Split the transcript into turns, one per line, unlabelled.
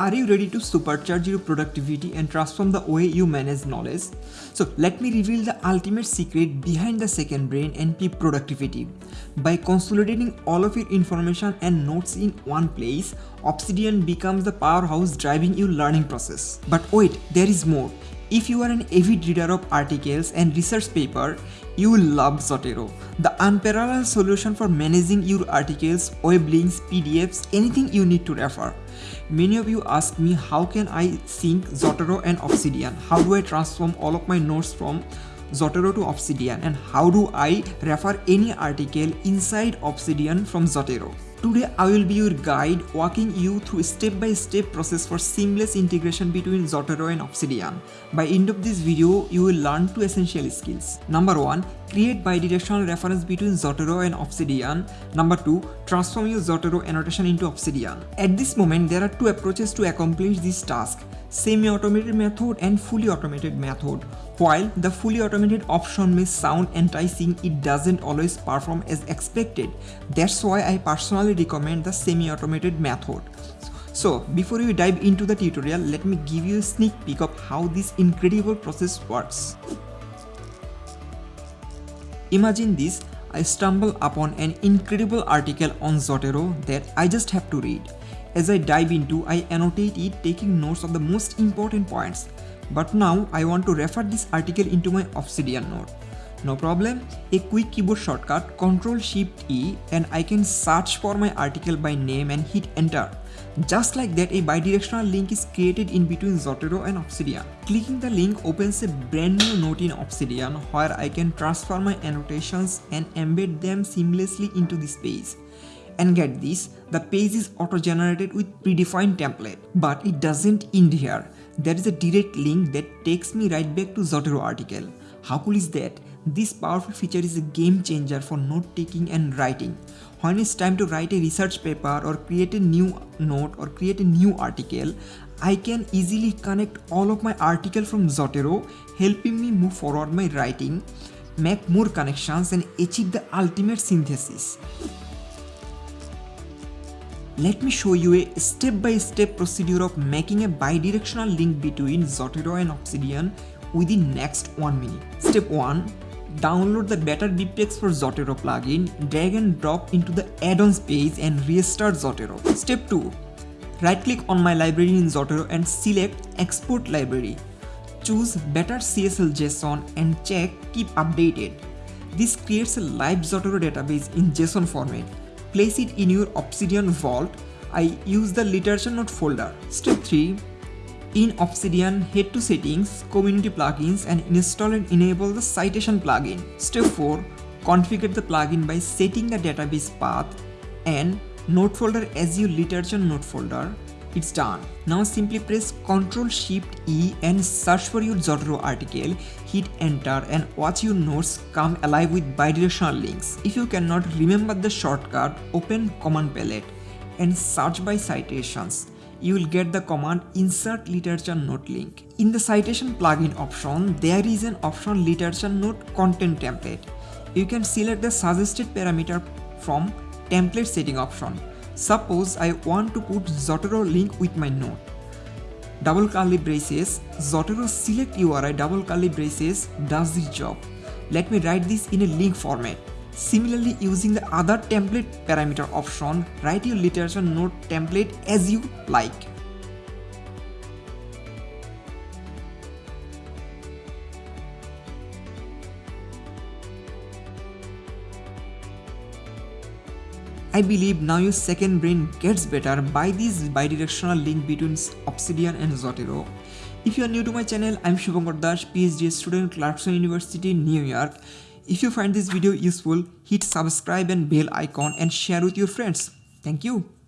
Are you ready to supercharge your productivity and transform the way you manage knowledge? So let me reveal the ultimate secret behind the second brain NP productivity. By consolidating all of your information and notes in one place, Obsidian becomes the powerhouse driving your learning process. But wait, there is more. If you are an avid reader of articles and research paper, you will love Zotero, the unparalleled solution for managing your articles, web links, PDFs, anything you need to refer. Many of you ask me how can I sync Zotero and Obsidian? How do I transform all of my notes from Zotero to Obsidian and how do I refer any article inside Obsidian from Zotero? Today I will be your guide walking you through step-by-step -step process for seamless integration between Zotero and Obsidian. By end of this video, you will learn two essential skills. Number 1. Create bidirectional reference between Zotero and Obsidian. Number 2. Transform your Zotero annotation into Obsidian. At this moment, there are two approaches to accomplish this task semi-automated method and fully automated method. While the fully automated option may sound enticing, it doesn't always perform as expected. That's why I personally recommend the semi-automated method. So before we dive into the tutorial, let me give you a sneak peek of how this incredible process works. Imagine this, I stumble upon an incredible article on Zotero that I just have to read. As I dive into, I annotate it taking notes of the most important points. But now I want to refer this article into my Obsidian note. No problem, a quick keyboard shortcut Ctrl Shift E and I can search for my article by name and hit enter. Just like that a bidirectional link is created in between Zotero and Obsidian. Clicking the link opens a brand new note in Obsidian where I can transfer my annotations and embed them seamlessly into this page. And get this, the page is auto-generated with predefined template. But it doesn't end here. There is a direct link that takes me right back to Zotero article. How cool is that? This powerful feature is a game changer for note taking and writing. When it's time to write a research paper or create a new note or create a new article, I can easily connect all of my article from Zotero, helping me move forward my writing, make more connections and achieve the ultimate synthesis. Let me show you a step-by-step -step procedure of making a bidirectional link between Zotero and Obsidian within the next 1 minute. Step 1. Download the Better BibTeX for Zotero plugin, drag and drop into the add-ons page and restart Zotero. Step 2. Right-click on my library in Zotero and select Export Library. Choose Better CSL JSON and check Keep Updated. This creates a live Zotero database in JSON format place it in your Obsidian vault. I use the literature note folder. Step 3. In Obsidian, head to settings, community plugins and install and enable the citation plugin. Step 4. Configure the plugin by setting the database path and note folder as your literature note folder it's done. Now simply press Ctrl Shift E and search for your Zotero article, hit enter and watch your notes come alive with bidirectional links. If you cannot remember the shortcut, open command palette and search by citations. You will get the command insert literature note link. In the citation plugin option, there is an option literature note content template. You can select the suggested parameter from template setting option. Suppose I want to put Zotero link with my node. Double curly braces, Zotero select URI double curly braces does this job. Let me write this in a link format. Similarly, using the other template parameter option, write your literature note template as you like. I believe now your second brain gets better by this bidirectional link between Obsidian and Zotero. If you are new to my channel, I'm Shubhankar Das, PhD student Clarkson University, New York. If you find this video useful, hit subscribe and bell icon and share with your friends. Thank you.